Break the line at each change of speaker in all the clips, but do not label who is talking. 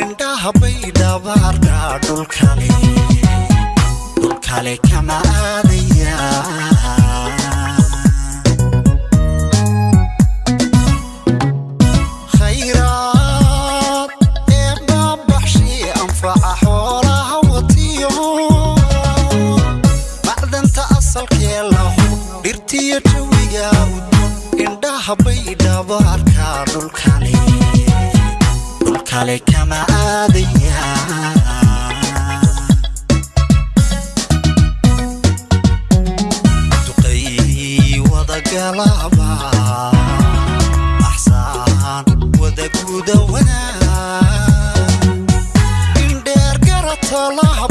indhahabay dhabaarka dhulkale dhulkale kama aadaya khayraad ee baabaxshii anfaca xoolaha watiyo macdanta asalkee lahu dhirtiyo jawiga indhahabay dhabaarka dhulkale عليك كما عادية تقي وضا لعبة أحسان وذا قودة ونا إن دير قرط لعبة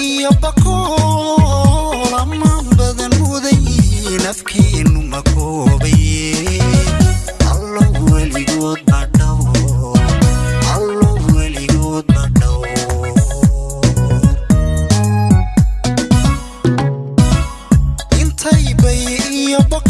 iyo bakool ammaan badan mudayiin afkeennu ma bay iyo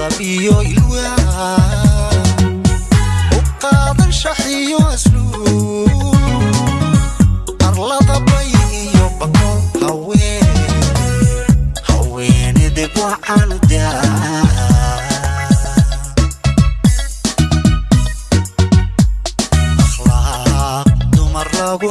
nasab iyo ilwaa u qaadan shaxiyo asluub arlada bay iyo bako haween haweenedeg waxaan daa akhlaaq dumar lagu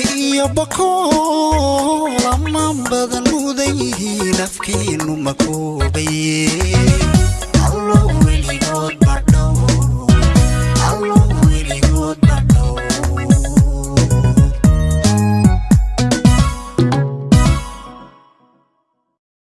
yobakoo lamaan badan mudayihii nafkiinu makoobay